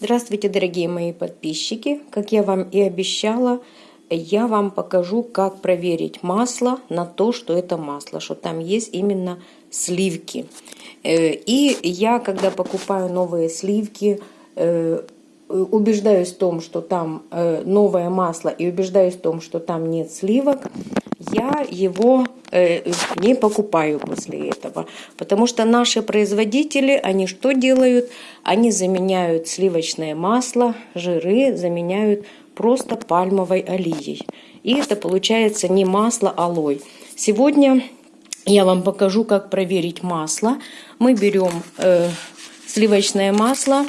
Здравствуйте, дорогие мои подписчики! Как я вам и обещала, я вам покажу, как проверить масло на то, что это масло, что там есть именно сливки. Э, и я, когда покупаю новые сливки, э, убеждаюсь в том, что там э, новое масло, и убеждаюсь в том, что там нет сливок, я его не покупаю после этого. Потому что наши производители, они что делают? Они заменяют сливочное масло, жиры, заменяют просто пальмовой олией. И это получается не масло, а лой. Сегодня я вам покажу, как проверить масло. Мы берем э, сливочное масло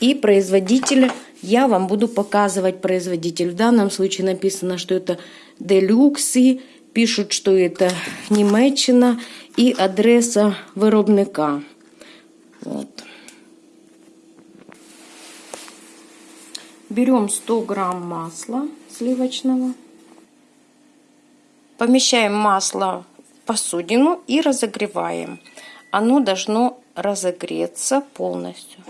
и производитель. Я вам буду показывать производитель. В данном случае написано, что это Делюкси. Пишут, что это Німеччина и адреса виробника. Вот. Берем 100 грамм масла сливочного. Помещаем масло в посудину и разогреваем. Оно должно разогреться полностью.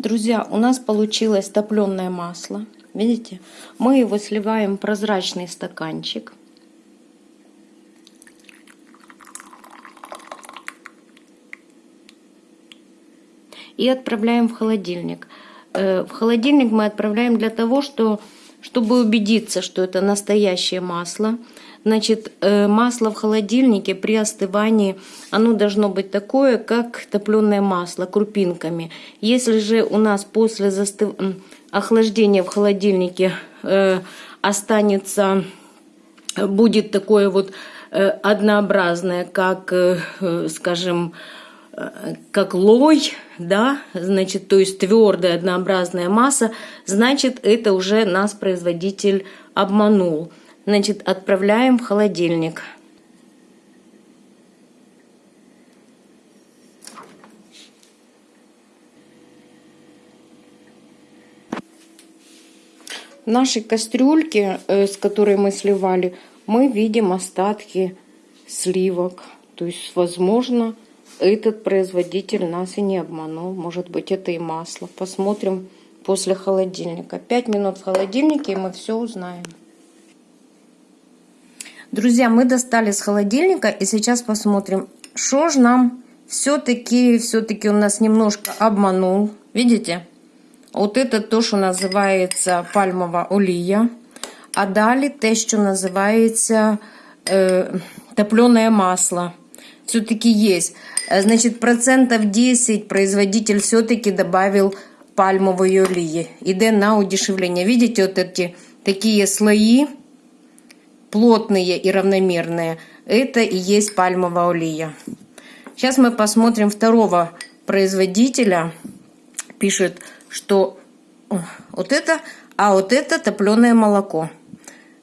Друзья, у нас получилось топленое масло. Видите? Мы его сливаем в прозрачный стаканчик. И отправляем в холодильник. Э, в холодильник мы отправляем для того, что, чтобы убедиться, что это настоящее масло. Значит, э, масло в холодильнике при остывании, оно должно быть такое, как топленое масло, крупинками. Если же у нас после застыв... охлаждения в холодильнике э, останется, будет такое вот однообразное, как, скажем, как лой, да, значит, то есть твердая однообразная масса, значит, это уже нас производитель обманул. Значит, отправляем в холодильник. В нашей кастрюльке, э, с которой мы сливали, мы видим остатки сливок. То есть, возможно, этот производитель нас и не обманул. Может быть, это и масло. Посмотрим после холодильника. Пять минут в холодильнике, и мы все узнаем. Друзья, мы достали с холодильника, и сейчас посмотрим, что же нам все-таки, все-таки у нас немножко обманул. Видите? Вот это то, что называется пальмова олія. А далі те, що називається е, топленое масло. Все-таки есть. Э, значит, процентов 10 производитель все-таки добавил пальмовой олии. Иде на удешевление. Видите, вот эти такие слои, плотные и равномерные. Это и есть пальмовая олия. Сейчас мы посмотрим второго производителя. Пишет, что вот это, а вот это топленое молоко.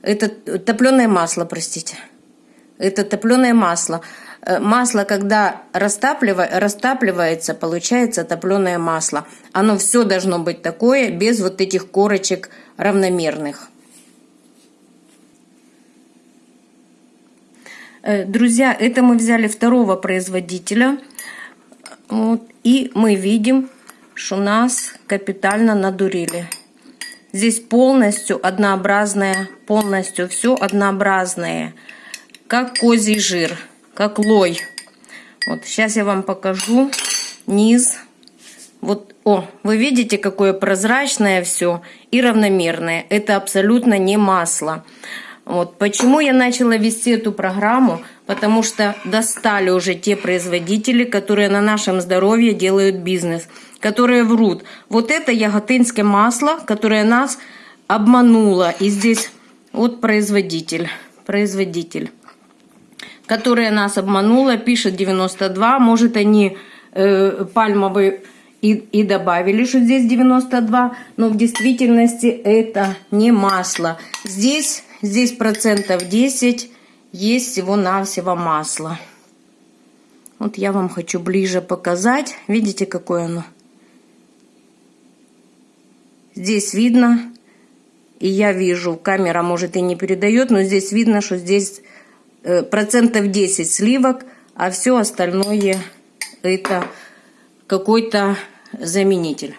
Это топленое масло, простите. Это топленое масло. Э, масло, когда растапливается, получается топленое масло. Оно все должно быть такое, без вот этих корочек равномерных. Э, друзья, это мы взяли второго производителя. Вот, и мы видим, что нас капитально надурили. Здесь полностью однообразное, полностью все однообразное, как козий жир как лой. Вот, сейчас я вам покажу низ. Вот, о, вы видите, какое прозрачное все и равномерное. Это абсолютно не масло. Вот, почему я начала вести эту программу? Потому что достали уже те производители, которые на нашем здоровье делают бизнес, которые врут. Вот это яготинское масло, которое нас обмануло. И здесь вот производитель, производитель которая нас обманула, пишет 92. Может, они э, пальмовые и, и добавили, что здесь 92, но в действительности это не масло. Здесь, здесь процентов 10 есть всего-навсего масло. Вот я вам хочу ближе показать. Видите, какое оно? Здесь видно, и я вижу, камера может и не передает, но здесь видно, что здесь процентов 10 сливок, а все остальное это какой-то заменитель.